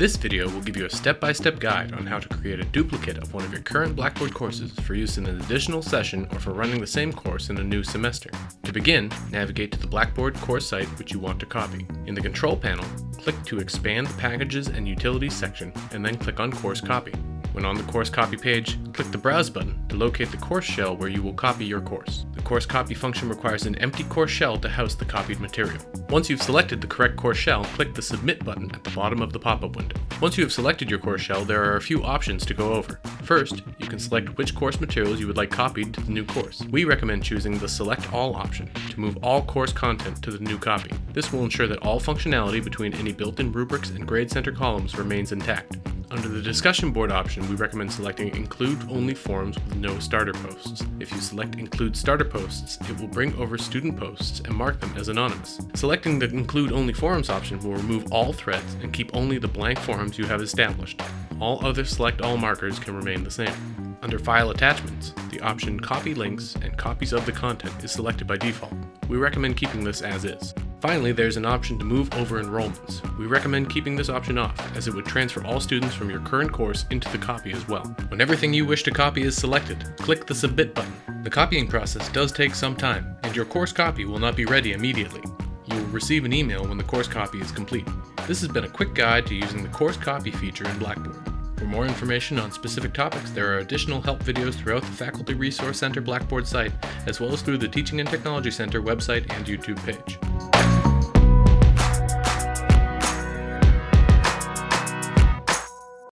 This video will give you a step-by-step guide on how to create a duplicate of one of your current Blackboard courses for use in an additional session or for running the same course in a new semester. To begin, navigate to the Blackboard course site which you want to copy. In the control panel, click to expand the Packages and Utilities section and then click on Course Copy. When on the course copy page, click the Browse button to locate the course shell where you will copy your course. The course copy function requires an empty course shell to house the copied material. Once you've selected the correct course shell, click the Submit button at the bottom of the pop-up window. Once you have selected your course shell, there are a few options to go over. First, you can select which course materials you would like copied to the new course. We recommend choosing the Select All option to move all course content to the new copy. This will ensure that all functionality between any built-in rubrics and grade center columns remains intact. Under the discussion board option, we recommend selecting include only forums with no starter posts. If you select include starter posts, it will bring over student posts and mark them as anonymous. Selecting the include only forums option will remove all threads and keep only the blank forums you have established. All other select all markers can remain the same. Under file attachments, the option copy links and copies of the content is selected by default. We recommend keeping this as is. Finally, there's an option to move over enrollments. We recommend keeping this option off, as it would transfer all students from your current course into the copy as well. When everything you wish to copy is selected, click the Submit button. The copying process does take some time, and your course copy will not be ready immediately. You will receive an email when the course copy is complete. This has been a quick guide to using the course copy feature in Blackboard. For more information on specific topics, there are additional help videos throughout the Faculty Resource Center Blackboard site, as well as through the Teaching and Technology Center website and YouTube page.